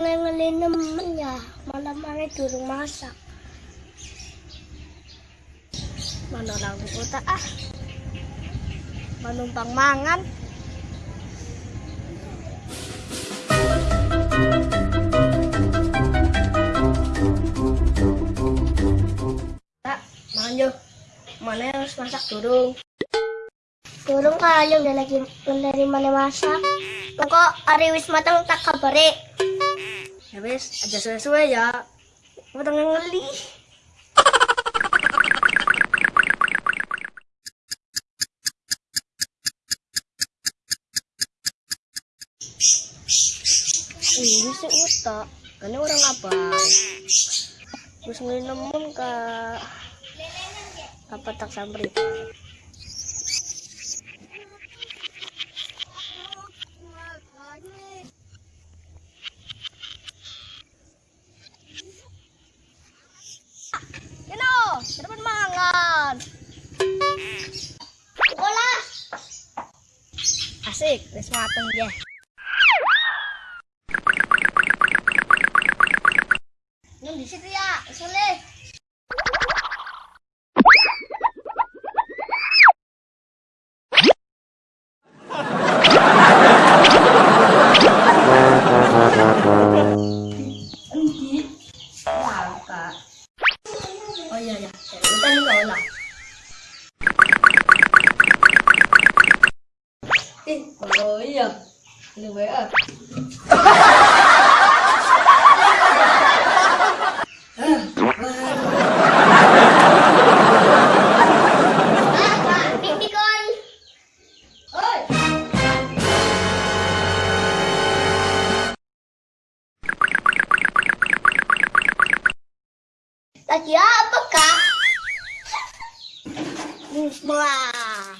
temen ya malam mana durung masak. Mana lagu kota ah. Menumpang mangan. Tak mangan yo. Mana harus masak? Durung durung kali udah lagi dari mana masak Pokok hari wis matang tak kabari. Ya wis, aja suwe-suwe ya. Matang ngeli. Ini si Uta, ini orang apa? Terus ngelinemun ke apa tak sampai dapat mangan. Bola. Asik, wis mateng ya. Nang di situ ya, soleh. Eh, oh iya, ini WA. Lagi apa kak? Wah,